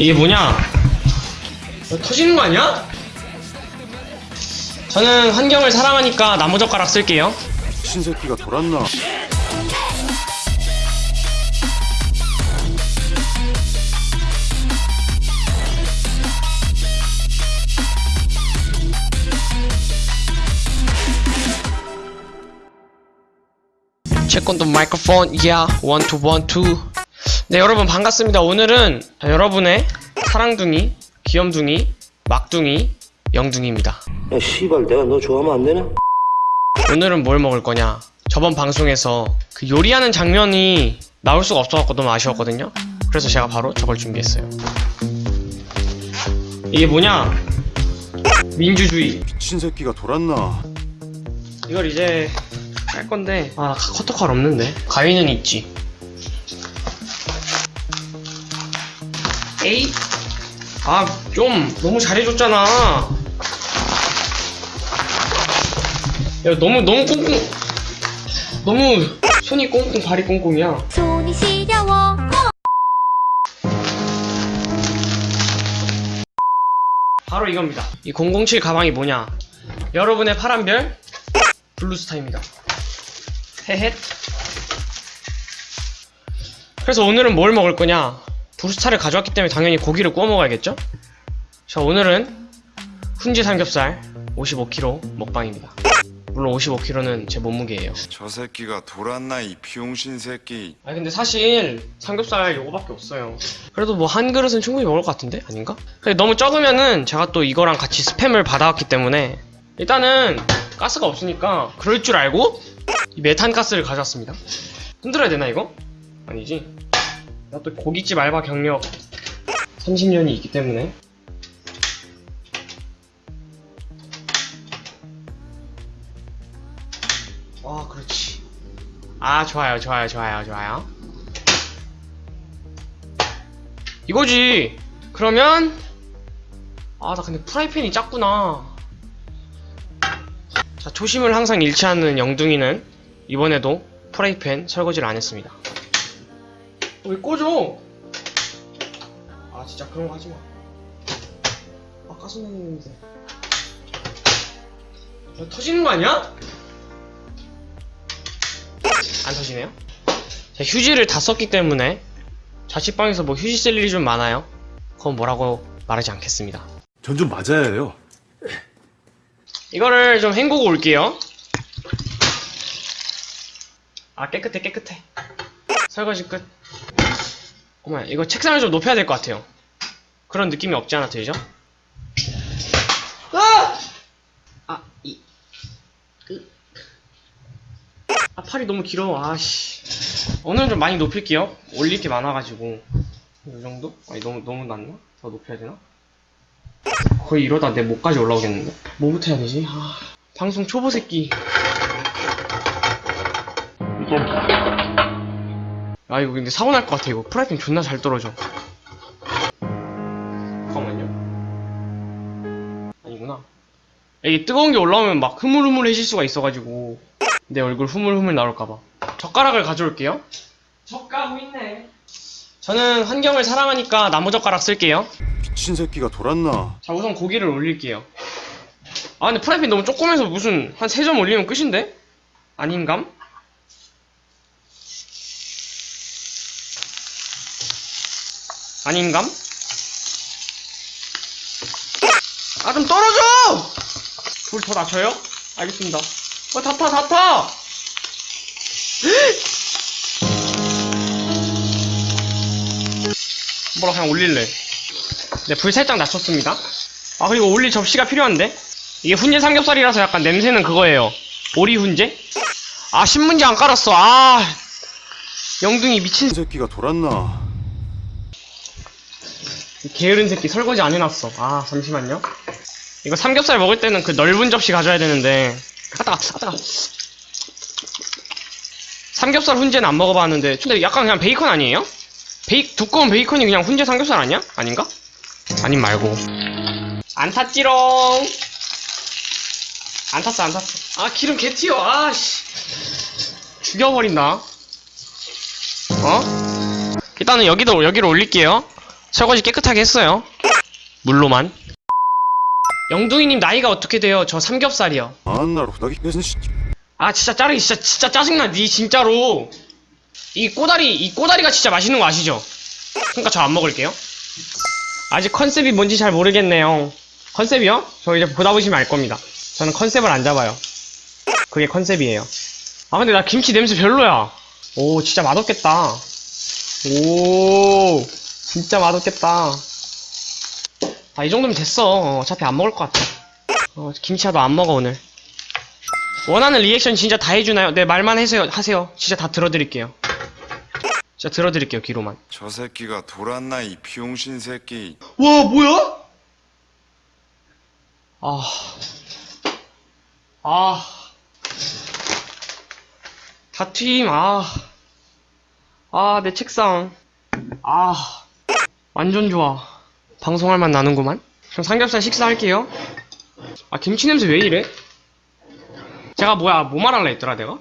이게 뭐냐? 어, 터지는 거 아니야? 저는 환경을 사랑하니까 나무젓가락 쓸게요. 신새끼가 돌았나? 채권도 마이크로폰 야 원투 원투 네 여러분 반갑습니다. 오늘은 여러분의 사랑둥이 귀염둥이 막둥이 영둥이입니다. 야, 씨발, 내가 너 좋아하면 안 되나? 오늘은 뭘 먹을 거냐? 저번 방송에서 그 요리하는 장면이 나올 수가 없어갖고 너무 아쉬웠거든요. 그래서 제가 바로 저걸 준비했어요. 이게 뭐냐? 민주주의. 신새끼가 돌았나? 이걸 이제 깔 건데 아 커터칼 없는데? 가위는 있지 에이. 아 좀 너무 잘해줬잖아. 야 너무 너무 꽁꽁 너무 손이 꽁꽁 발이 꽁꽁이야. 손이 시려워. 바로 이겁니다. 이 007 가방이 뭐냐? 여러분의 파란별 블루스타입니다. 헤헷. 그래서 오늘은 뭘 먹을 거냐 브루스타를 가져왔기 때문에 당연히 고기를 구워 먹어야겠죠? 자 오늘은 훈지 삼겹살 55kg 먹방입니다. 물론 55kg는 제 몸무게예요. 저 새끼가 돌았나 이 비용신 새끼. 아니 근데 사실 삼겹살 요거밖에 없어요. 그래도 뭐 한 그릇은 충분히 먹을 것 같은데? 아닌가? 근데 너무 적으면은 제가 또 이거랑 같이 스팸을 받아왔기 때문에 일단은 가스가 없으니까 그럴 줄 알고 이 메탄 가스를 가져왔습니다. 흔들어야 되나 이거? 아니지 나 또 고깃집 알바 경력 30년이 있기 때문에. 아 그렇지. 아 좋아요 좋아요 좋아요 좋아요. 이거지. 그러면 아 나 근데 프라이팬이 작구나. 자 초심을 항상 잃지 않는 영둥이는 이번에도 프라이팬 설거지를 안 했습니다. 어, 왜 꺼져 아 진짜 그런 거 하지 마 아 가스나는데 야, 터지는 거 아니야? 안 터지네요? 자, 휴지를 다 썼기 때문에 자취방에서 뭐 휴지 쓸 일이 좀 많아요. 그건 뭐라고 말하지 않겠습니다. 전 좀 맞아야 해요. 이거를 좀 헹구고 올게요. 아 깨끗해 깨끗해. 설거지 끝. 어머 이거 책상을 좀 높여야 될 것 같아요. 그런 느낌이 없지 않아 들죠? 아! 아, 이, 으. 아, 팔이 너무 길어. 아씨. 오늘은 좀 많이 높일게요. 올릴 게 많아가지고. 이 정도? 아니, 너무, 너무 낮나? 더 높여야 되나? 거의 이러다 내 목까지 올라오겠는데? 뭐부터 해야 되지? 아, 방송 초보 새끼. 아, 이거 근데 사고 날 것 같아, 이거. 프라이팬 존나 잘 떨어져. 잠깐만요. 아니구나. 이게 뜨거운 게 올라오면 막 흐물흐물해질 수가 있어가지고 내 얼굴 흐물흐물 나올까봐 젓가락을 가져올게요 젓가락 있네 저는 환경을 사랑하니까 나무젓가락 쓸게요 신새끼가 돌았나? 자 우선 고기를 올릴게요 아 근데 프라이팬 너무 조그매서 무슨 한 3점 올리면 끝인데? 아닌감? 아닌감? 아 좀 떨어져! 불 더 낮춰요? 알겠습니다 어 다 타, 다 타! 뭐라 그냥 올릴래 네, 불 살짝 낮췄습니다. 아, 그리고 올릴 접시가 필요한데? 이게 훈제 삼겹살이라서 약간 냄새는 그거예요. 오리 훈제? 아, 신문지 안 깔았어. 아, 영둥이 미친 신새끼가 돌았나? 이 게으른 새끼 설거지 안 해놨어. 아, 잠시만요. 이거 삼겹살 먹을 때는 그 넓은 접시 가져야 되는데. 아, 따가, 아, 따가. 삼겹살 훈제는 안 먹어봤는데. 근데 약간 그냥 베이컨 아니에요? 베이, 두꺼운 베이컨이 그냥 훈제 삼겹살 아니야? 아닌가? 아님 말고. 안 탔지롱. 안 탔어, 안 탔어. 아, 기름 개 튀어. 아씨. 죽여버린다. 어? 일단은 여기도, 여기로 올릴게요. 설거지 깨끗하게 했어요. 물로만. 영둥이님 나이가 어떻게 돼요? 저 삼겹살이요. 아 진짜 짜르기 진짜 진짜 짜증나 니 진짜로. 이 꼬다리 이 꼬다리가 진짜 맛있는 거 아시죠? 그러니까 저 안 먹을게요. 아직 컨셉이 뭔지 잘 모르겠네요. 컨셉이요? 저 이제 보다 보시면 알 겁니다. 저는 컨셉을 안 잡아요. 그게 컨셉이에요. 아 근데 나 김치 냄새 별로야. 오 진짜 맛없겠다. 오 진짜 맛없겠다. 아 이 정도면 됐어. 어, 어차피 안 먹을 것 같아. 어, 김치야도 안 먹어 오늘. 원하는 리액션 진짜 다 해주나요? 네 말만 하세요. 하세요. 진짜 다 들어드릴게요. 진짜 들어드릴게요 귀로만. 저 새끼가 돌았나 이 병신 새끼 와 뭐야? 아, 아, 다튀김 아, 아 내 책상 아 완전 좋아. 방송할 맛 나는구만. 그럼 삼겹살 식사할게요. 아 김치 냄새 왜 이래? 제가 뭐야 뭐 말할라 했더라 내가?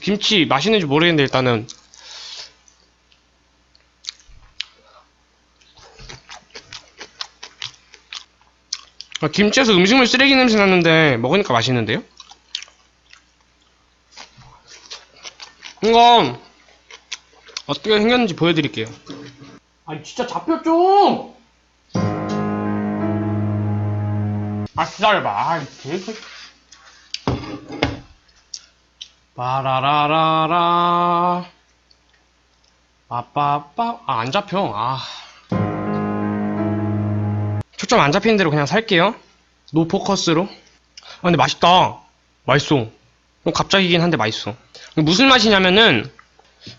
김치 맛있는지 모르겠는데 일단은 아, 김치에서 음식물 쓰레기 냄새 났는데 먹으니까 맛있는데요? 이거 어떻게 생겼는지 보여드릴게요. 아니 진짜 잡혀 좀! 아 기다려봐. 아 개새 빠라라라라. 빠빠빠. 아 안 잡혀. 아. 초점 안 잡히는 대로 그냥 살게요. no focus로. 아 근데 맛있다. 맛있어 좀 갑자기긴 한데 맛있어 무슨 맛이냐면은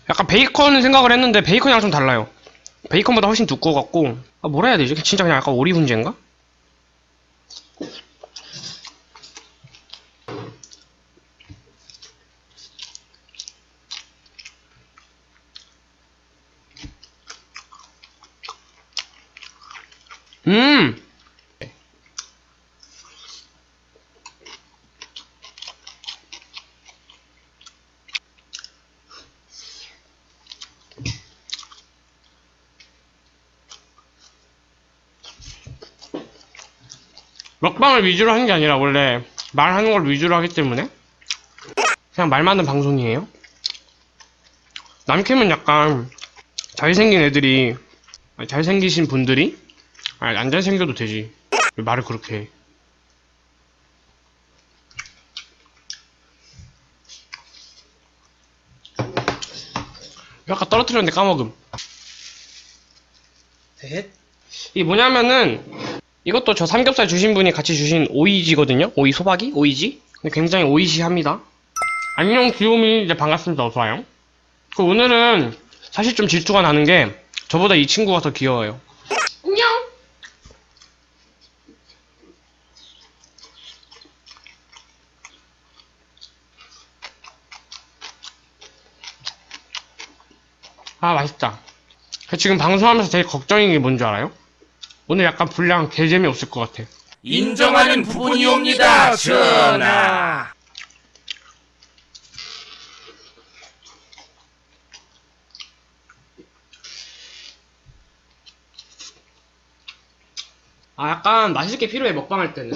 약간 베이컨 생각을 했는데 베이컨이랑 좀 달라요 베이컨보다 훨씬 두꺼워 갖고 아 뭐라 해야 되지 진짜 그냥 약간 오리 훈제인가? 음! 먹방을 위주로 하는 게 아니라 원래 말하는 걸 위주로 하기 때문에 그냥 말 많은 방송이에요. 남캠은 약간 잘생긴 애들이 잘생기신 분들이 아니 안 잘생겨도 되지. 왜 말을 그렇게 해? 아까 떨어뜨렸는데 까먹음. 셋. 이게 뭐냐면은 이것도 저 삼겹살 주신 분이 같이 주신 오이지거든요? 오이 소박이? 오이지? 굉장히 오이시합니다. 안녕 귀요미. 이제 반갑습니다. 어서와요. 그 오늘은 사실 좀 질투가 나는 게 저보다 이 친구가 더 귀여워요. 안녕! 아 맛있다. 지금 방송하면서 제일 걱정인 게 뭔지 알아요? 오늘 약간 분량 개재미 없을 것 같아 인정하는 부분이옵니다, 전하. 아 약간 맛있게 필요해 먹방할 때는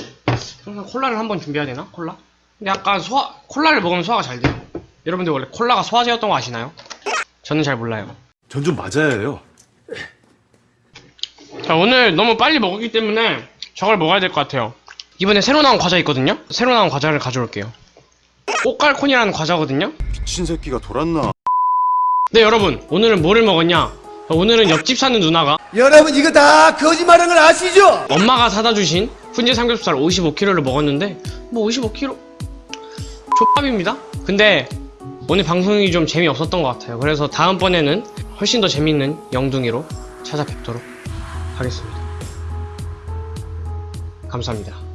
항상 콜라를 한번 준비해야 되나? 콜라? 근데 약간 소화 콜라를 먹으면 소화가 잘 돼요 여러분들 원래 콜라가 소화제였던 거 아시나요? 저는 잘 몰라요 전 좀 맞아야 해요. 자 오늘 너무 빨리 먹었기 때문에 저걸 먹어야 될 것 같아요 이번에 새로 나온 과자 있거든요? 새로 나온 과자를 가져올게요 꽃갈콘이라는 과자거든요? 미친 새끼가 돌았나? 네 여러분 오늘은 뭐를 먹었냐 오늘은 옆집 사는 누나가 여러분 이거 다 거짓말한 걸 아시죠? 엄마가 사다 주신 훈제 삼겹살 55kg를 먹었는데 뭐 55kg 족밥입니다 근데 오늘 방송이 좀 재미없었던 것 같아요 그래서 다음번에는 훨씬 더 재밌는 영둥이로 찾아뵙도록 하겠습니다. 감사합니다